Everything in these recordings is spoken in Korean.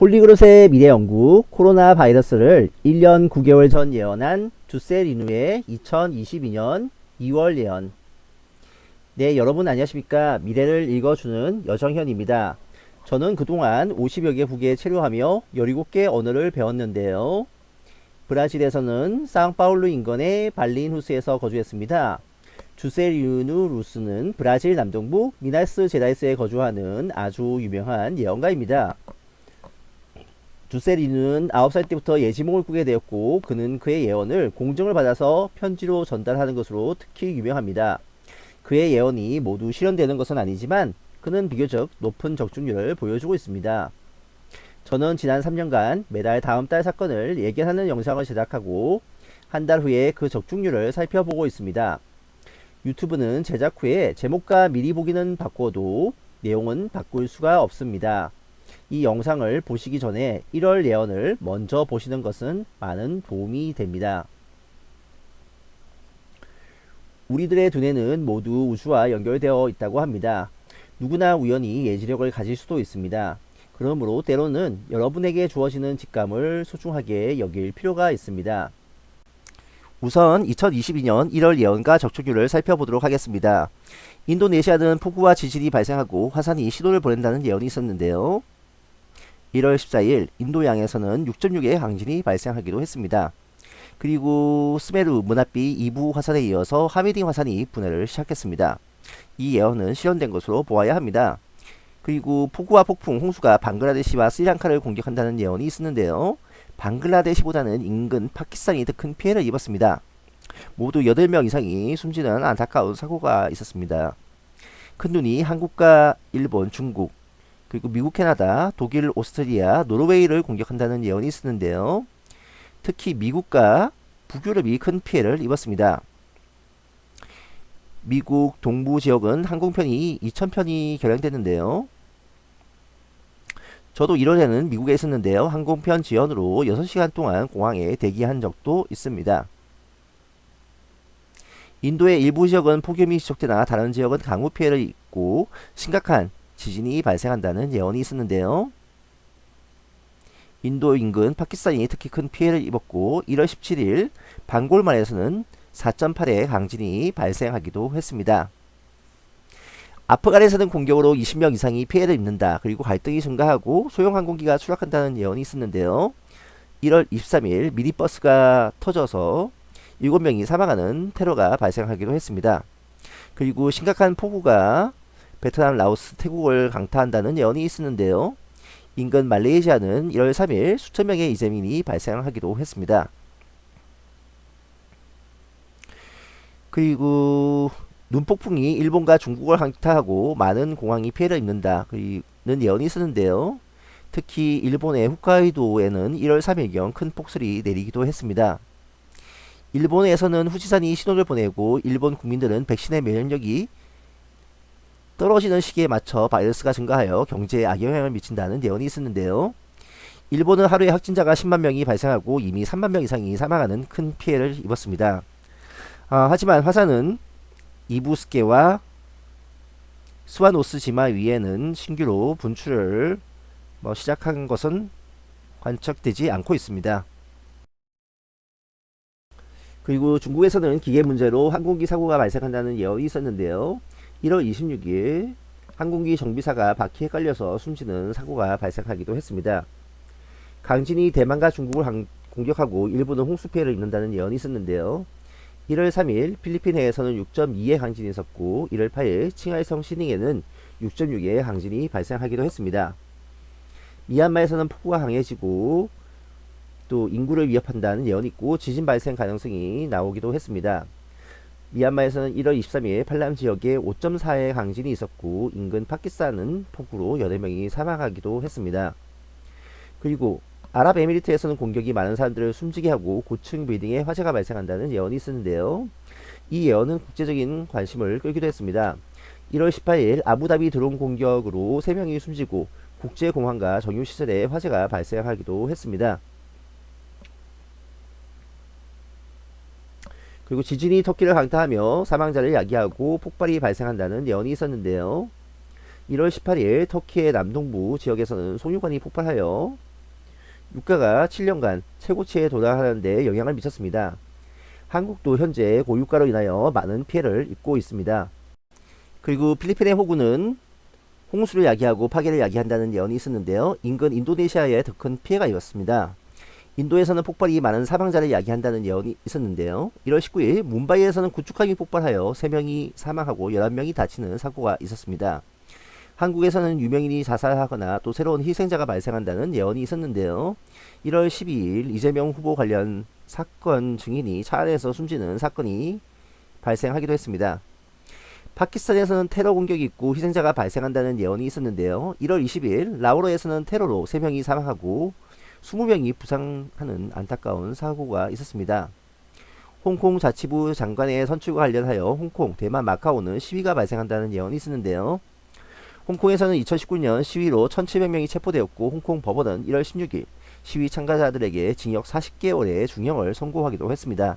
폴리그롯의 미래 연구 코로나 바이러스를 1년 9개월 전 예언한 주세 리누의 2022년 2월 예언. 네 여러분 안녕하십니까? 미래를 읽어주는 여정현입니다. 저는 그동안 50여 개 국에 체류하며 17개 언어를 배웠는데요. 브라질에서는 상파울루 인근의 발린 후스에서 거주했습니다. 주세리누 루스는 브라질 남동부 미나스 제라이스에 거주하는 아주 유명한 예언가입니다 주세리는 9살 때부터 예지몽을 꾸게 되었고 그는 그의 예언을 공정을 받아서 편지로 전달하는 것으로 특히 유명합니다. 그의 예언이 모두 실현되는 것은 아니지만 그는 비교적 높은 적중률을 보여주고 있습니다. 저는 지난 3년간 매달 다음 달 사건을 예견하는 영상을 제작하고 한 달 후에 그 적중률을 살펴보고 있습니다. 유튜브는 제작 후에 제목과 미리 보기는 바꿔도 내용은 바꿀 수가 없습니다. 이 영상을 보시기 전에 1월 예언을 먼저 보시는 것은 많은 도움이 됩니다. 우리들의 두뇌는 모두 우주와 연결되어 있다고 합니다. 누구나 우연히 예지력을 가질 수도 있습니다. 그러므로 때로는 여러분에게 주어지는 직감을 소중하게 여길 필요가 있습니다. 우선 2022년 1월 예언과 적촉률을 살펴보도록 하겠습니다. 인도네시아는 폭우와 지진이 발생하고 화산이 신호를 보낸다는 예언이 있었는데요. 1월 14일 인도양에서는 6.6의 강진이 발생하기도 했습니다. 그리고 스메루 문합비 2부 화산에 이어서 하미딩 화산이 분해를 시작했습니다. 이 예언은 실현된 것으로 보아야 합니다. 그리고 폭우와 폭풍, 홍수가 방글라데시와 스리랑카를 공격한다는 예언이 있었는데요. 방글라데시보다는 인근 파키스탄이 더 큰 피해를 입었습니다. 모두 8명 이상이 숨지는 안타까운 사고가 있었습니다. 큰 눈이 한국과 일본, 중국, 그리고 미국, 캐나다, 독일, 오스트리아, 노르웨이를 공격한다는 예언이 있었는데요. 특히 미국과 북유럽이 큰 피해를 입었습니다. 미국 동부 지역은 항공편이 2,000편이 결항됐는데요. 저도 1월에는 미국에 있었는데요. 항공편 지연으로 6시간 동안 공항에 대기한 적도 있습니다. 인도의 일부 지역은 폭염이 지속되나 다른 지역은 강우 피해를 입고 심각한 지진이 발생한다는 예언이 있었는데요. 인도 인근 파키스탄이 특히 큰 피해를 입었고 1월 17일 방골만에서는 4.8의 강진이 발생하기도 했습니다. 아프간에서는 공격으로 20명 이상이 피해를 입는다. 그리고 갈등이 증가하고 소형 항공기가 추락한다는 예언이 있었는데요. 1월 23일 미니버스가 터져서 7명이 사망하는 테러가 발생하기도 했습니다. 그리고 심각한 폭우가 베트남, 라오스, 태국을 강타한다는 예언이 있었는데요. 인근 말레이시아는 1월 3일 수천 명의 이재민이 발생하기도 했습니다. 그리고 눈폭풍이 일본과 중국을 강타하고 많은 공항이 피해를 입는다. 는 예언이 있었는데요. 특히 일본의 홋카이도에는 1월 3일경 큰 폭설이 내리기도 했습니다. 일본에서는 후지산이 신호를 보내고 일본 국민들은 백신의 면역력이 떨어지는 시기에 맞춰 바이러스가 증가하여 경제에 악영향을 미친다는 예언이 있었는데요. 일본은 하루에 확진자가 10만 명이 발생하고 이미 3만 명 이상이 사망하는 큰 피해를 입었습니다. 아, 하지만 화산은 이부스케와 스와노스 지마 위에는 신규로 분출을 뭐 시작한 것은 관측되지 않고 있습니다. 그리고 중국에서는 기계 문제로 항공기 사고가 발생한다는 예언이 있었는데요. 1월 26일 항공기 정비사가 바퀴에 깔려서 숨지는 사고가 발생하기도 했습니다. 강진이 대만과 중국을 공격하고 일본은 홍수 피해를 입는다는 예언이 있었는데요. 1월 3일 필리핀 해에서는 6.2의 강진이 있었고 1월 8일 칭하이성 시닝에는 6.6의 강진이 발생하기도 했습니다. 미얀마에서는 폭우가 강해지고 또 인구를 위협한다는 예언이 있고 지진 발생 가능성이 나오기도 했습니다. 미얀마에서는 1월 23일 팔람 지역에 5.4의 강진이 있었고 인근 파키스탄은 폭우로 8명이 사망하기도 했습니다. 그리고 아랍에미리트에서는 공격이 많은 사람들을 숨지게 하고 고층 빌딩에 화재가 발생한다는 예언이 있었는데요. 이 예언은 국제적인 관심을 끌기도 했습니다. 1월 18일 아부다비 드론 공격으로 3명이 숨지고 국제공항과 정유시설에 화재가 발생하기도 했습니다. 그리고 지진이 터키를 강타하며 사망자를 야기하고 폭발이 발생한다는 예언이 있었는데요. 1월 18일 터키의 남동부 지역에서는 송유관이 폭발하여 유가가 7년간 최고치에 도달하는 데 영향을 미쳤습니다. 한국도 현재 고유가로 인하여 많은 피해를 입고 있습니다. 그리고 필리핀의 호구는 홍수를 야기하고 파괴를 야기한다는 예언이 있었는데요. 인근 인도네시아에 더 큰 피해가 입었습니다. 인도에서는 폭발이 많은 사망자를 야기한다는 예언이 있었는데요. 1월 19일 문바이에서는 구축함이 폭발하여 3명이 사망하고 11명이 다치는 사고가 있었습니다. 한국에서는 유명인이 자살하거나 또 새로운 희생자가 발생한다는 예언이 있었는데요. 1월 12일 이재명 후보 관련 사건 증인이 차 안에서 숨지는 사건이 발생하기도 했습니다. 파키스탄에서는 테러 공격이 있고 희생자가 발생한다는 예언이 있었는데요. 1월 20일 라오르에서는 테러로 3명이 사망하고 20명이 부상하는 안타까운 사고가 있었습니다. 홍콩 자치부 장관의 선출과 관련하여 홍콩, 대만, 마카오는 시위가 발생한다는 예언이 있었는데요. 홍콩에서는 2019년 시위로 1700명이 체포되었고 홍콩 법원은 1월 16일 시위 참가자들에게 징역 40개월의 중형을 선고하기도 했습니다.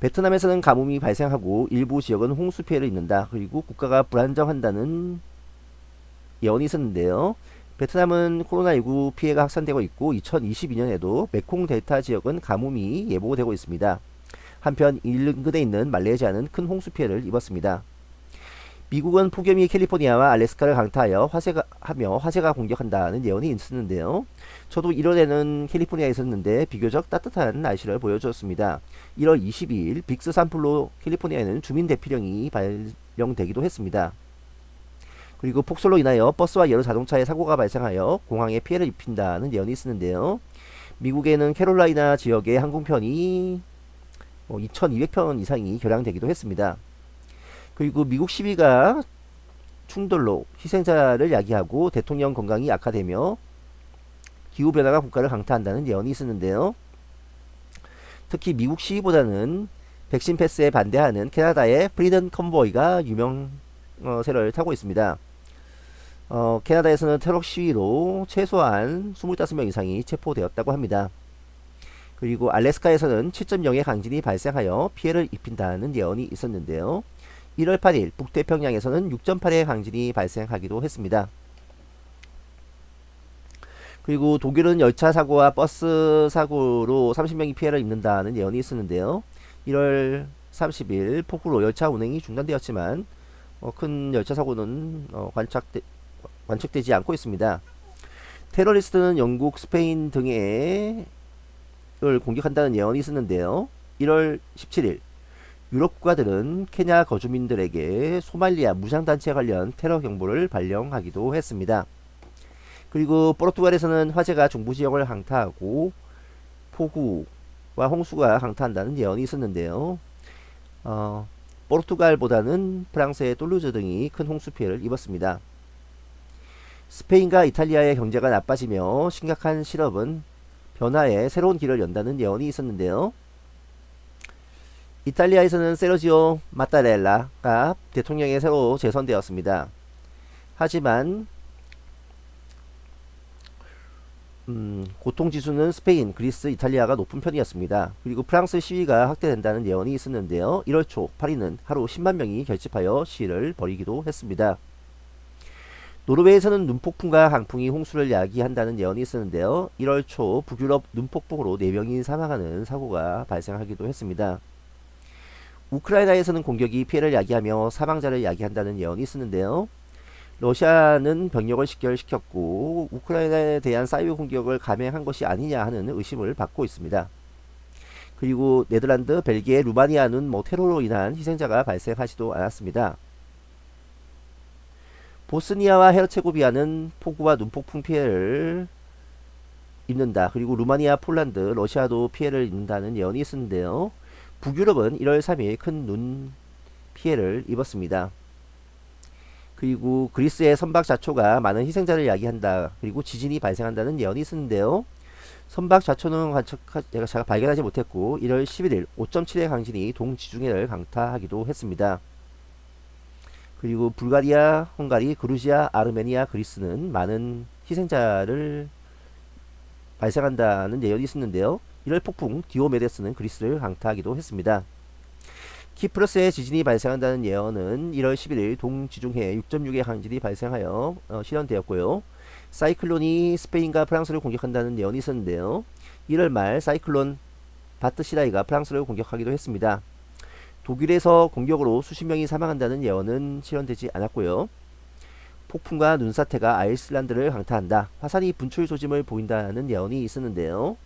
베트남에서는 가뭄이 발생하고 일부 지역은 홍수 피해를 입는다. 그리고 국가가 불안정한다는 예언이 있었는데요. 베트남은 코로나19 피해가 확산되고 있고 2022년에도 메콩 델타 지역은 가뭄이 예보되고 있습니다. 한편 인근에 있는 말레이시아는 큰 홍수 피해를 입었습니다. 미국은 폭염이 캘리포니아와 알래스카를 강타하여 화재가 하며 화재가 공격한다는 예언이 있었는데요. 저도 1월에는 캘리포니아에 있었는데 비교적 따뜻한 날씨를 보여주었습니다. 1월 22일 빅스 산불로 캘리포니아에는 주민 대피령이 발령되기도 했습니다. 그리고 폭설로 인하여 버스와 여러 자동차에 사고가 발생하여 공항에 피해를 입힌다는 예언이 있었는데요. 미국에는 캐롤라이나 지역의 항공편이 2200편 뭐 이상이 결항되기도 했습니다. 그리고 미국 시위가 충돌로 희생자를 야기하고 대통령 건강이 악화되며 기후변화가 국가를 강타한다는 예언이 있었는데요. 특히 미국 시위보다는 백신 패스에 반대하는 캐나다의 Freedom Convoy가 유명 세를 타고 있습니다. 어, 캐나다에서는 테러 시위로 최소한 25명 이상이 체포되었다고 합니다. 그리고 알래스카에서는 7.0의 강진이 발생하여 피해를 입힌다는 예언이 있었는데요. 1월 8일 북태평양에서는 6.8의 강진이 발생하기도 했습니다. 그리고 독일은 열차 사고와 버스 사고로 30명이 피해를 입는다는 예언이 있었는데요. 1월 30일 폭우로 열차 운행이 중단되었지만 어, 큰 열차 사고는 어, 관측되, 관측되지 않고 있습니다. 테러리스트는 영국, 스페인 등을 공격한다는 예언이 있었는데요. 1월 17일 유럽 국가들은 케냐 거주민들에게 소말리아 무장단체 관련 테러 경보를 발령하기도 했습니다. 그리고 포르투갈에서는 화재가 중부지역을 강타하고 폭우와 홍수가 강타한다는 예언이 있었는데요. 어, 포르투갈보다는 프랑스의 똘루즈 등이 큰 홍수 피해를 입었습니다. 스페인과 이탈리아의 경제가 나빠지며 심각한 실업은 변화에 새로운 길을 연다는 예언이 있었는데요. 이탈리아에서는 세르지오 마타렐라가 대통령에 새로 재선되었습니다. 하지만 음, 고통지수는 스페인, 그리스, 이탈리아가 높은 편이었습니다. 그리고 프랑스 시위가 확대된다는 예언이 있었는데요. 1월 초 파리는 하루 10만 명이 결집하여 시위를 벌이기도 했습니다. 노르웨이에서는 눈폭풍과 강풍이 홍수를 야기한다는 예언이 있었는데요. 1월 초 북유럽 눈폭풍으로 4명이 사망하는 사고가 발생하기도 했습니다. 우크라이나에서는 공격이 피해를 야기하며 사망자를 야기한다는 예언이 있었는데요. 러시아는 병력을 식결시켰고 우크라이나에 대한 사이버 공격을 감행한 것이 아니냐 하는 의심을 받고 있습니다. 그리고 네덜란드, 벨기에, 루마니아는 뭐 테러로 인한 희생자가 발생하지도 않았습니다. 보스니아와 헤르체고비아는 폭우와 눈폭풍 피해를 입는다. 그리고 루마니아, 폴란드, 러시아도 피해를 입는다는 예언이 있었는데요. 북유럽은 1월 3일 큰 눈 피해를 입었습니다. 그리고 그리스의 선박 자초가 많은 희생자를 야기한다. 그리고 지진이 발생한다는 예언이 있었는데요. 선박자초는 제가, 제가 발견하지 못했고 1월 11일 5.7의 강진이 동지중해를 강타하기도 했습니다. 그리고 불가리아, 헝가리, 그루지아, 아르메니아, 그리스는 많은 희생자를 발생한다는 예언이 있었는데요. 1월 폭풍 디오메데스는 그리스를 강타하기도 했습니다. 키프러스의 지진이 발생한다는 예언은 1월 11일 동지중해 6.6의 강진이 발생하여 어, 실현되었고요. 사이클론이 스페인과 프랑스를 공격한다는 예언이 있었는데요. 1월 말 사이클론 바트시라이가 프랑스를 공격하기도 했습니다. 독일에서 공격으로 수십 명이 사망한다는 예언은 실현되지 않았고요. 폭풍과 눈사태가 아이슬란드를 강타한다. 화산이 분출 조짐을 보인다는 예언이 있었는데요.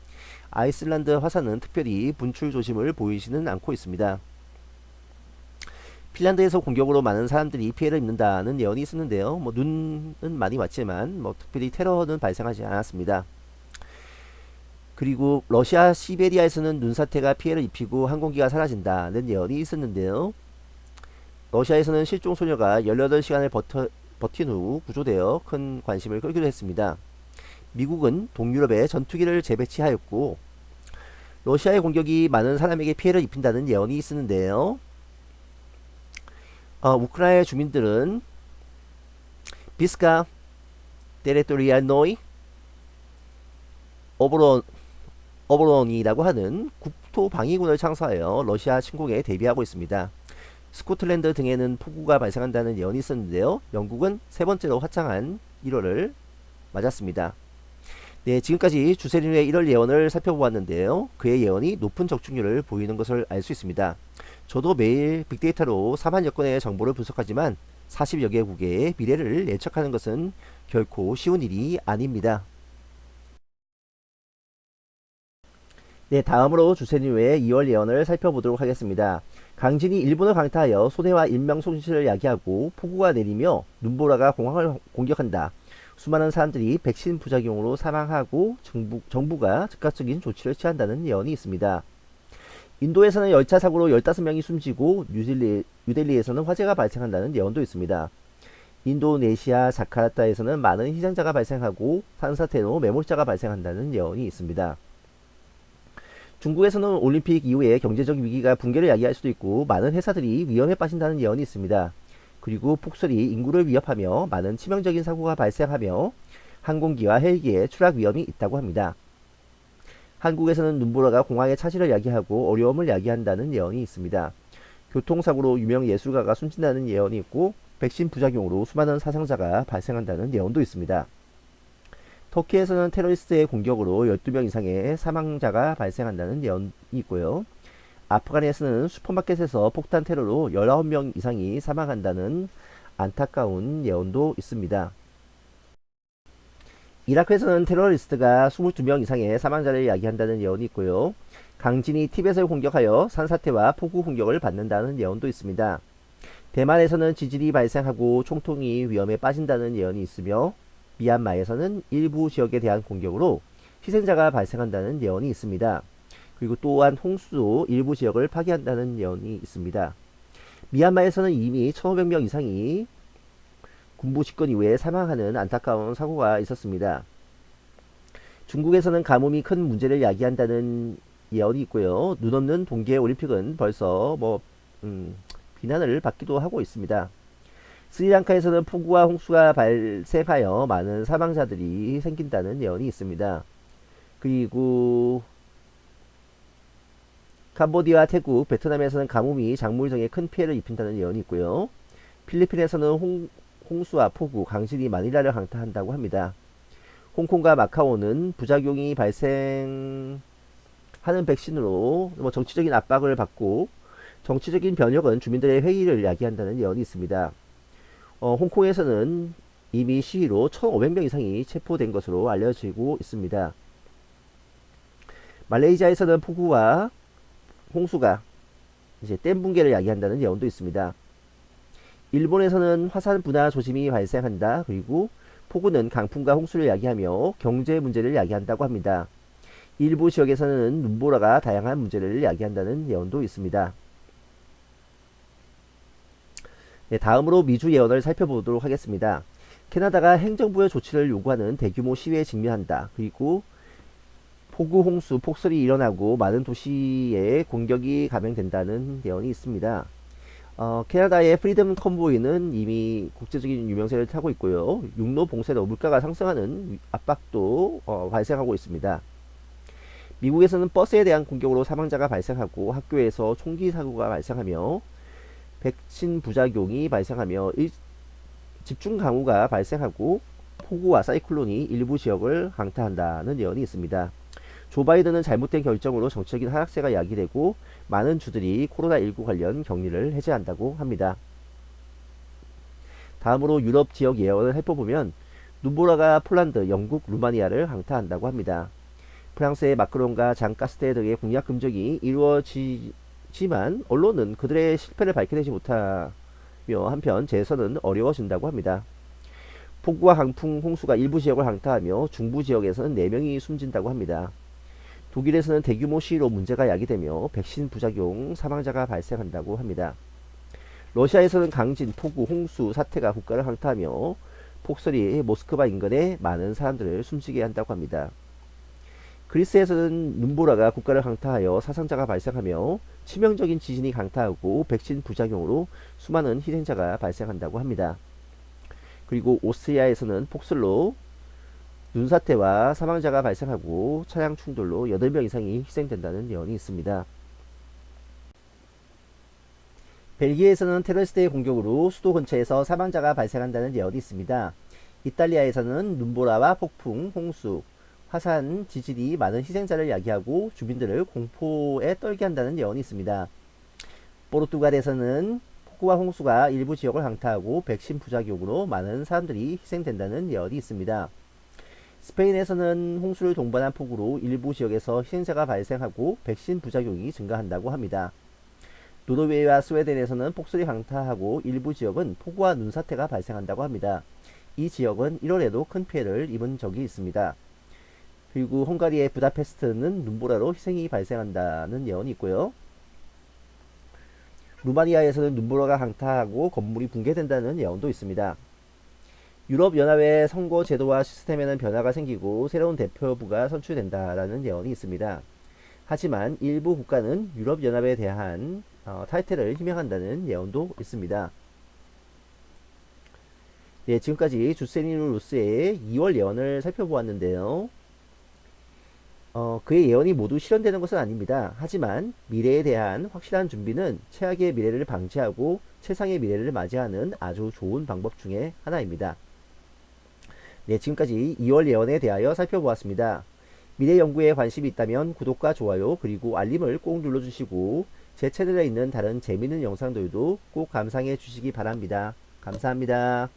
아이슬란드 화산은 특별히 분출 조짐을 보이지는 않고 있습니다. 핀란드에서 공격으로 많은 사람들이 피해를 입는다는 예언이 있었는데요. 뭐 눈은 많이 왔지만 뭐 특별히 테러는 발생하지 않았습니다. 그리고 러시아 시베리아에서는 눈사태가 피해를 입히고 항공기가 사라진다는 예언이 있었는데요. 러시아에서는 실종 소녀가 18시간을 버텨, 버틴 후 구조되어 큰 관심을 끌기도 했습니다. 미국은 동유럽에 전투기를 재배치하였고 러시아의 공격이 많은 사람에게 피해를 입힌다는 예언이 있었는데요. 어, 우크라이나 주민들은 비스카 територіальної оборони оборони라고 하는 국토 방위군을 창설하여 러시아 침공에 대비하고 있습니다. 스코틀랜드 등에는 폭우가 발생한다는 예언이 있었는데요. 영국은 세 번째로 화창한 1월을 맞았습니다. 네, 지금까지 주세리노의 1월 예언을 살펴보았는데요. 그의 예언이 높은 적중률을 보이는 것을 알 수 있습니다. 저도 매일 빅데이터로 4만여 건의 정보를 분석하지만 40여 개국의 미래를 예측하는 것은 결코 쉬운 일이 아닙니다. 네, 다음으로 주세린의 2월 예언을 살펴보도록 하겠습니다. 강진이 일본을 강타하여 손해와 인명 손실을 야기하고 폭우가 내리며 눈보라가 공항을 공격한다. 수많은 사람들이 백신 부작용으로 사망하고 정부, 정부가 즉각적인 조치를 취한다는 예언이 있습니다. 인도에서는 열차 사고로 15명이 숨지고 뉴델리, 뉴델리에서는 화재가 발생한다는 예언도 있습니다. 인도네시아 자카르타에서는 많은 희생자가 발생하고 산사태로 매몰자가 발생한다는 예언이 있습니다. 중국에서는 올림픽 이후에 경제적 위기가 붕괴를 야기할 수도 있고 많은 회사들이 위험에 빠진다는 예언이 있습니다. 그리고 폭설이 인구를 위협하며 많은 치명적인 사고가 발생하며 항공기와 헬기에 추락 위험이 있다고 합니다. 한국에서는 눈보라가 공항의 차질을 야기하고 어려움을 야기한다는 예언이 있습니다. 교통사고로 유명 예술가가 숨진다는 예언이 있고 백신 부작용으로 수많은 사상자가 발생한다는 예언도 있습니다. 터키에서는 테러리스트의 공격으로 12명 이상의 사망자가 발생한다는 예언이 있고요. 아프간에서는 슈퍼마켓에서 폭탄 테러로 19명 이상이 사망한다는 안타까운 예언도 있습니다. 이라크에서는 테러리스트가 22명 이상의 사망자를 야기한다는 예언이 있고요. 강진이 티벳을 공격하여 산사태와 폭우 공격을 받는다는 예언도 있습니다. 대만에서는 지진이 발생하고 총통이 위험에 빠진다는 예언이 있으며 미얀마에서는 일부 지역에 대한 공격으로 희생자가 발생한다는 예언이 있습니다. 그리고 또한 홍수도 일부 지역을 파괴한다는 예언이 있습니다. 미얀마에서는 이미 1500명 이상이 군부 집권 이후에 사망하는 안타까운 사고가 있었습니다. 중국에서는 가뭄이 큰 문제를 야기한다는 예언이 있고요. 눈 없는 동계 올림픽은 벌써 뭐 음, 비난을 받기도 하고 있습니다. 스리랑카에서는 폭우와 홍수가 발생하여 많은 사망자들이 생긴다는 예언이 있습니다. 그리고 캄보디아, 태국, 베트남에서는 가뭄이 작물 등에 큰 피해를 입힌다는 예언이 있고요. 필리핀에서는 홍, 홍수와 폭우, 강진이 마닐라를 강타한다고 합니다. 홍콩과 마카오는 부작용이 발생하는 백신으로 뭐 정치적인 압박을 받고 정치적인 변혁은 주민들의 회의를 야기한다는 예언이 있습니다. 어, 홍콩에서는 이미 시위로 1,500명 이상이 체포된 것으로 알려지고 있습니다. 말레이시아에서는 폭우와 홍수가 이제 댐 붕괴를 야기한다는 예언도 있습니다. 일본에서는 화산 분화 조짐이 발생한다. 그리고 폭우는 강풍과 홍수를 야기하며 경제 문제를 야기한다고 합니다. 일부 지역에서는 눈보라가 다양한 문제를 야기한다는 예언도 있습니다. 네, 다음으로 미주 예언을 살펴보도록 하겠습니다. 캐나다가 행정부의 조치를 요구하는 대규모 시위에 직면한다. 그리고 폭우, 홍수, 폭설이 일어나고 많은 도시에 공격이 감행된다는 예언이 있습니다. 어, 캐나다의 Freedom Convoy는 이미 국제적인 유명세를 타고 있고요. 육로 봉쇄로 물가가 상승하는 압박도 어, 발생하고 있습니다. 미국에서는 버스에 대한 공격으로 사망자가 발생하고 학교에서 총기 사고가 발생하며 백신 부작용이 발생하며 일, 집중 강우가 발생하고 폭우와 사이클론이 일부 지역을 강타한다는 예언이 있습니다. 조 바이든은 잘못된 결정으로 정치적인 하락세가 야기되고 많은 주들이 코로나19 관련 격리를 해제한다고 합니다. 다음으로 유럽 지역 예언을 해보면 눈보라가 폴란드, 영국, 루마니아를 강타한다고 합니다. 프랑스의 마크롱과 장 가스테 등의 공약 금적이 이루어지 지만 언론은 그들의 실패를 밝혀내지 못하며 한편 재선은 어려워진다고 합니다. 폭우와 강풍, 홍수가 일부 지역을 강타하며 중부 지역에서는 4명이 숨진다고 합니다. 독일에서는 대규모 시위로 문제가 야기되며 백신 부작용 사망자가 발생한다고 합니다. 러시아에서는 강진, 폭우, 홍수, 사태가 국가를 강타하며 폭설이 모스크바 인근에 많은 사람들을 숨지게 한다고 합니다. 그리스에서는 눈보라가 국가를 강타하여 사상자가 발생하며 치명적인 지진이 강타하고 백신 부작용으로 수많은 희생자가 발생한다고 합니다. 그리고 오스트리아에서는 폭설로 눈사태와 사망자가 발생하고 차량 충돌로 8명 이상이 희생된다는 예언이 있습니다. 벨기에에서는 테러리스트의 공격으로 수도 근처에서 사망자가 발생한다는 예언이 있습니다. 이탈리아에서는 눈보라와 폭풍, 홍수, 화산, 지진이 많은 희생자를 야기하고 주민들을 공포에 떨게 한다는 예언이 있습니다. 포르투갈에서는 폭우와 홍수가 일부 지역을 강타하고 백신 부작용으로 많은 사람들이 희생된다는 예언이 있습니다. 스페인에서는 홍수를 동반한 폭우로 일부 지역에서 희생자가 발생하고 백신 부작용이 증가한다고 합니다. 노르웨이와 스웨덴에서는 폭설이 강타하고 일부 지역은 폭우와 눈사태가 발생한다고 합니다. 이 지역은 1월에도 큰 피해를 입은 적이 있습니다. 그리고 헝가리의 부다페스트는 눈보라로 희생이 발생한다는 예언이 있고요. 루마니아에서는 눈보라가 강타하고 건물이 붕괴된다는 예언도 있습니다. 유럽연합의 선거 제도와 시스템에는 변화가 생기고 새로운 대표부가 선출된다라는 예언이 있습니다. 하지만 일부 국가는 유럽연합에 대한 어, 탈퇴를 희망한다는 예언도 있습니다. 네, 지금까지 주세니누 루스의 2월 예언을 살펴보았는데요. 어, 그의 예언이 모두 실현되는 것은 아닙니다. 하지만 미래에 대한 확실한 준비는 최악의 미래를 방지하고 최상의 미래를 맞이하는 아주 좋은 방법 중에 하나입니다. 네, 지금까지 2월 예언에 대하여 살펴보았습니다. 미래 연구에 관심이 있다면 구독과 좋아요 그리고 알림을 꼭 눌러주시고 제 채널에 있는 다른 재미있는 영상들도 꼭 감상해 주시기 바랍니다. 감사합니다.